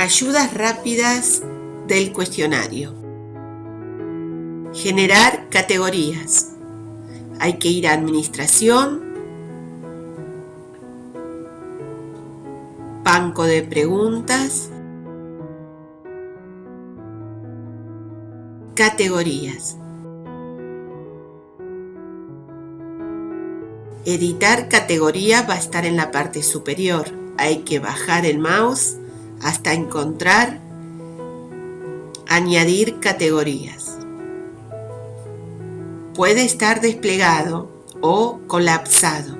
Ayudas rápidas del cuestionario. Generar categorías. Hay que ir a administración, banco de preguntas, categorías. Editar categoría va a estar en la parte superior. Hay que bajar el mouse hasta encontrar añadir categorías. Puede estar desplegado o colapsado.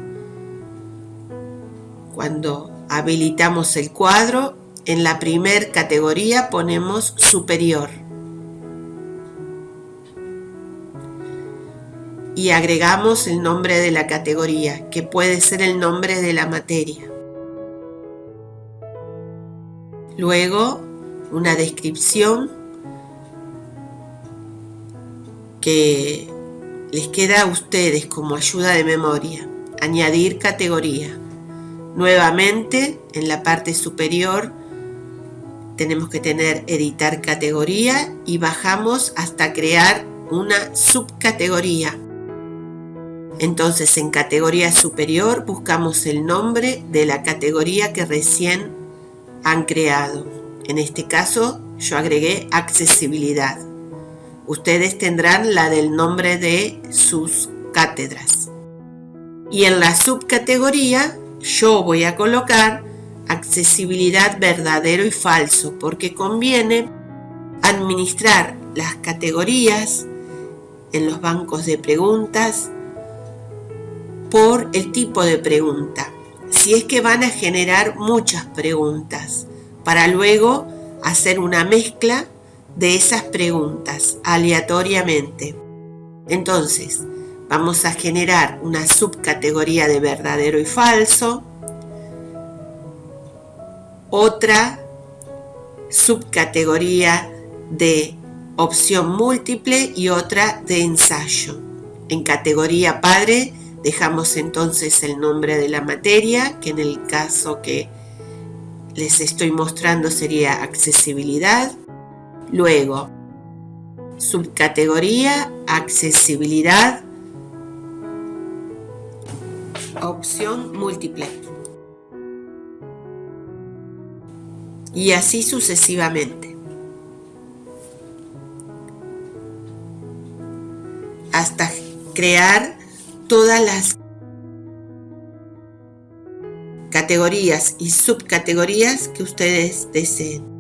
Cuando habilitamos el cuadro, en la primer categoría ponemos superior. Y agregamos el nombre de la categoría, que puede ser el nombre de la materia. Luego, una descripción que les queda a ustedes como ayuda de memoria. Añadir categoría. Nuevamente, en la parte superior tenemos que tener editar categoría y bajamos hasta crear una subcategoría. Entonces en categoría superior buscamos el nombre de la categoría que recién han creado. En este caso yo agregué accesibilidad. Ustedes tendrán la del nombre de sus cátedras. Y en la subcategoría yo voy a colocar accesibilidad verdadero y falso porque conviene administrar las categorías en los bancos de preguntas por el tipo de pregunta si es que van a generar muchas preguntas para luego hacer una mezcla de esas preguntas aleatoriamente. Entonces, vamos a generar una subcategoría de verdadero y falso, otra subcategoría de opción múltiple y otra de ensayo. En categoría padre Dejamos entonces el nombre de la materia, que en el caso que les estoy mostrando sería accesibilidad. Luego, subcategoría, accesibilidad, opción múltiple. Y así sucesivamente. Hasta crear todas las categorías y subcategorías que ustedes deseen.